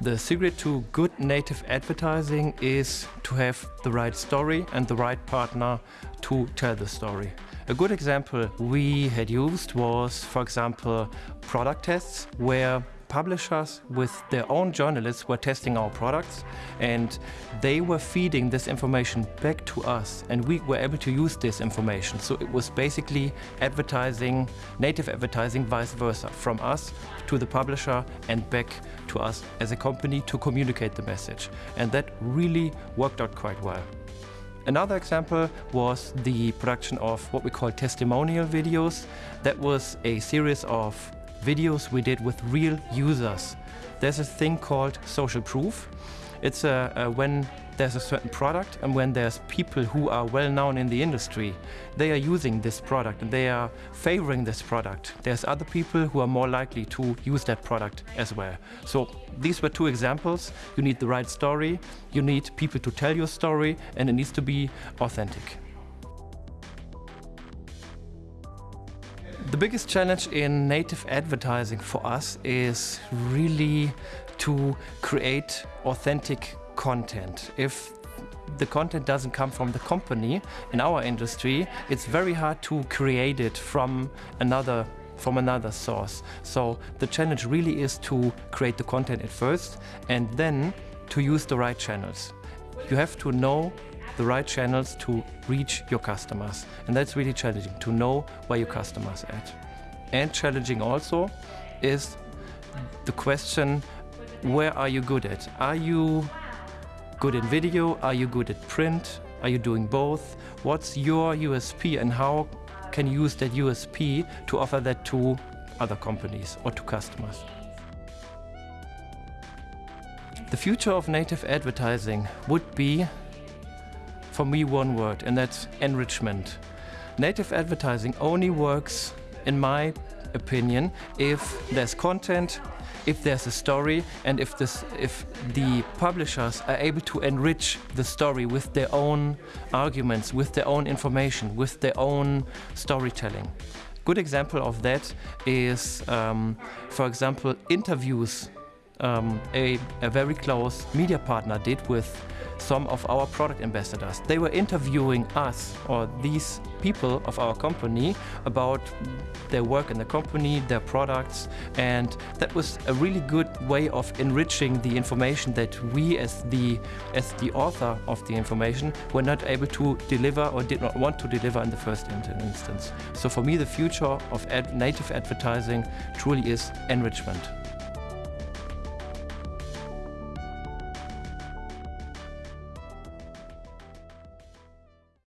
The secret to good native advertising is to have the right story and the right partner to tell the story. A good example we had used was, for example, product tests where publishers with their own journalists were testing our products and they were feeding this information back to us and we were able to use this information. So it was basically advertising, native advertising vice versa, from us to the publisher and back to us as a company to communicate the message. And that really worked out quite well. Another example was the production of what we call testimonial videos. That was a series of videos we did with real users. There's a thing called social proof. It's a, a, when there's a certain product and when there's people who are well known in the industry, they are using this product and they are favoring this product. There's other people who are more likely to use that product as well. So these were two examples. You need the right story, you need people to tell your story, and it needs to be authentic. The biggest challenge in native advertising for us is really to create authentic content. If the content doesn't come from the company in our industry, it's very hard to create it from another from another source. So the challenge really is to create the content at first and then to use the right channels. You have to know the right channels to reach your customers. And that's really challenging, to know where your customers are at. And challenging also is the question, where are you good at? Are you good in video? Are you good at print? Are you doing both? What's your USP and how can you use that USP to offer that to other companies or to customers? The future of native advertising would be for me one word, and that's enrichment. Native advertising only works, in my opinion, if there's content, if there's a story, and if, this, if the publishers are able to enrich the story with their own arguments, with their own information, with their own storytelling. Good example of that is, um, for example, interviews um, a, a very close media partner did with some of our product ambassadors. They were interviewing us or these people of our company about their work in the company, their products, and that was a really good way of enriching the information that we as the as the author of the information were not able to deliver or did not want to deliver in the first instance. So for me the future of ad native advertising truly is enrichment.